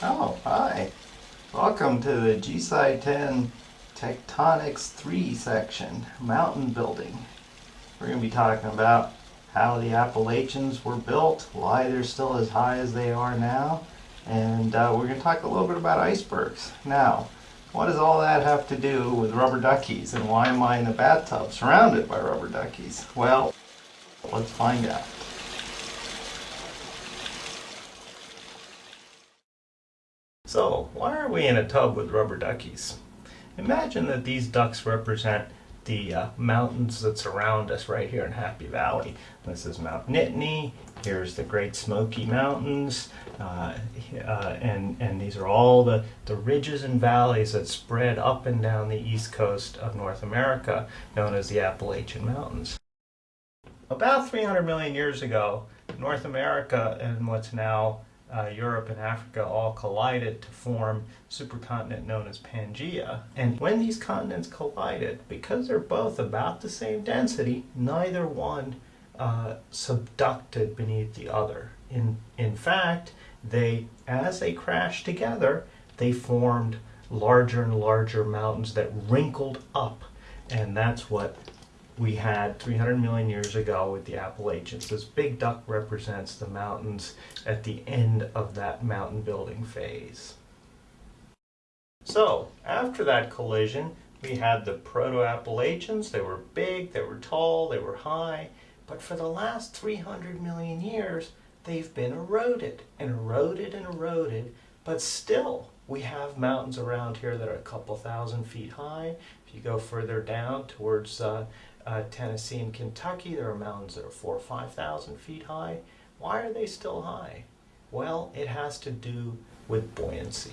Oh, hi. Welcome to the GSci 10 Tectonics 3 section, mountain building. We're going to be talking about how the Appalachians were built, why they're still as high as they are now, and uh, we're going to talk a little bit about icebergs. Now, what does all that have to do with rubber duckies, and why am I in a bathtub surrounded by rubber duckies? Well, let's find out. So, why are we in a tub with rubber duckies? Imagine that these ducks represent the uh, mountains that surround us right here in Happy Valley. This is Mount Nittany, here's the Great Smoky Mountains, uh, uh, and, and these are all the, the ridges and valleys that spread up and down the east coast of North America, known as the Appalachian Mountains. About 300 million years ago, North America and what's now uh, Europe and Africa all collided to form supercontinent known as Pangaea. And when these continents collided, because they're both about the same density, neither one uh, subducted beneath the other. In, in fact, they, as they crashed together, they formed larger and larger mountains that wrinkled up. And that's what we had 300 million years ago with the Appalachians. This big duck represents the mountains at the end of that mountain building phase. So, after that collision, we had the Proto-Appalachians. They were big, they were tall, they were high, but for the last 300 million years, they've been eroded and eroded and eroded, but still we have mountains around here that are a couple thousand feet high. If you go further down towards uh, uh, Tennessee and Kentucky, there are mountains that are four or 5,000 feet high. Why are they still high? Well, it has to do with buoyancy.